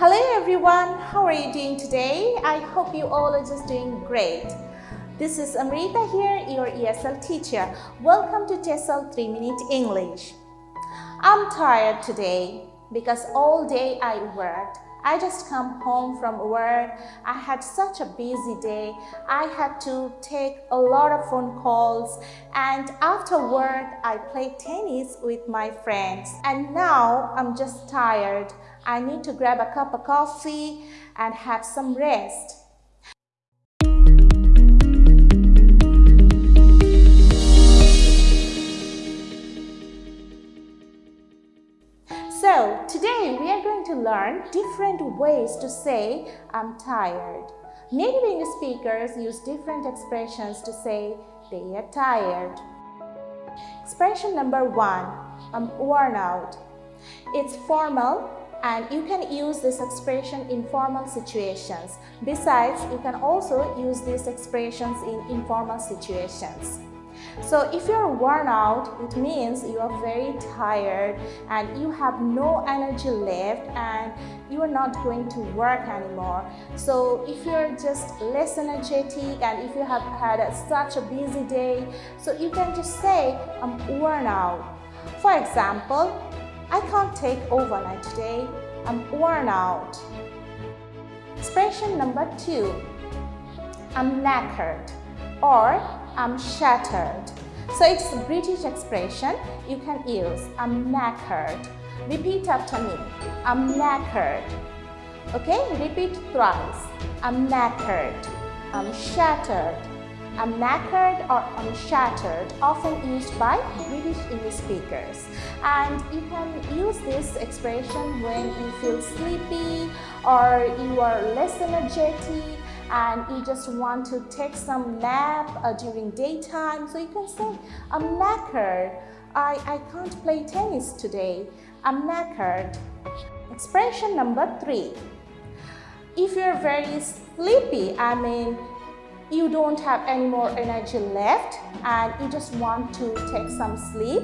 Hello everyone, how are you doing today? I hope you all are just doing great. This is Amrita here, your ESL teacher. Welcome to TESOL 3 Minute English. I'm tired today because all day I worked. I just come home from work. I had such a busy day. I had to take a lot of phone calls and after work I played tennis with my friends and now I'm just tired. I need to grab a cup of coffee and have some rest. So today we are going to learn different ways to say I'm tired. Native English speakers use different expressions to say they are tired. Expression number one, I'm worn out. It's formal and you can use this expression in formal situations. Besides, you can also use these expressions in informal situations. So if you're worn out, it means you are very tired and you have no energy left and you are not going to work anymore. So if you're just less energetic and if you have had a, such a busy day, so you can just say, I'm worn out. For example, I can't take overnight today. I'm worn out. Expression number two, I'm knackered or I'm shattered. So it's a British expression you can use. I'm knackered. Repeat after me. I'm knackered. Okay, repeat thrice. I'm knackered. I'm shattered. I'm knackered or I'm shattered, often used by British English speakers. And you can use this expression when you feel sleepy or you are less energetic and you just want to take some nap uh, during daytime. So you can say, I'm knackered. I, I can't play tennis today. I'm knackered. Expression number three. If you're very sleepy, I mean, you don't have any more energy left and you just want to take some sleep,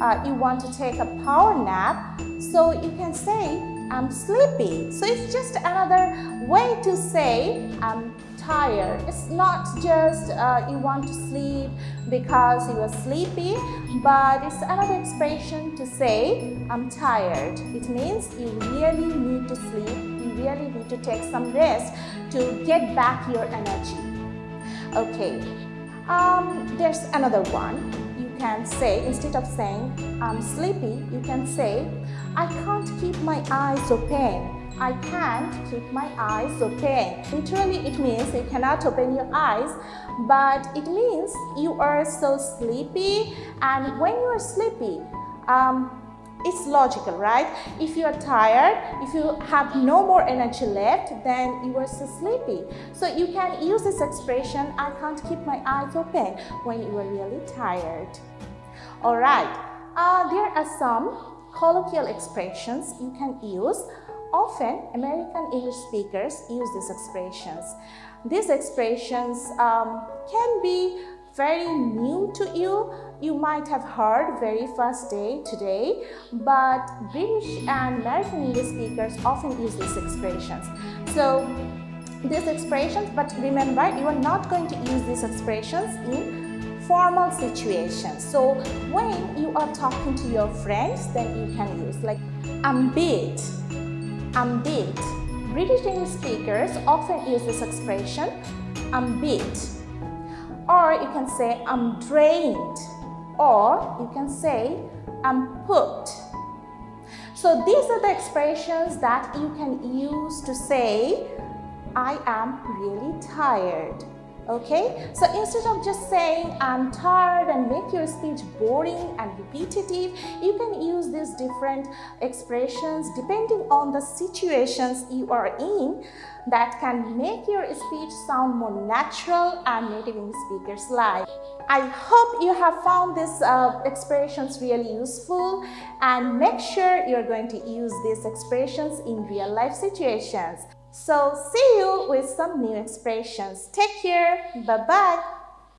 uh, you want to take a power nap, so you can say, I'm sleepy. So it's just another way to say I'm tired. It's not just uh, you want to sleep because you are sleepy, but it's another expression to say I'm tired. It means you really need to sleep, you really need to take some rest to get back your energy. Okay, um, there's another one. You can say, instead of saying, I'm sleepy, you can say, I can't keep my eyes open. I can't keep my eyes open. Literally, it means you cannot open your eyes, but it means you are so sleepy and when you are sleepy, um, it's logical, right? If you are tired, if you have no more energy left, then you are so sleepy. So you can use this expression, I can't keep my eyes open when you are really tired. Alright, uh, there are some colloquial expressions you can use. Often, American English speakers use these expressions. These expressions um, can be very new to you. You might have heard very first day today, but British and American English speakers often use these expressions. So these expressions, but remember, you are not going to use these expressions in formal situations. So when you are talking to your friends, then you can use like I'm beat, I'm beat. British English speakers often use this expression, I'm beat or you can say I'm drained or you can say I'm pooped. So these are the expressions that you can use to say I am really tired. Okay, so instead of just saying I'm tired and make your speech boring and repetitive, you can use these different expressions depending on the situations you are in that can make your speech sound more natural and native English speakers like. I hope you have found these uh, expressions really useful and make sure you're going to use these expressions in real life situations. So see you with some new expressions. Take care. Bye-bye.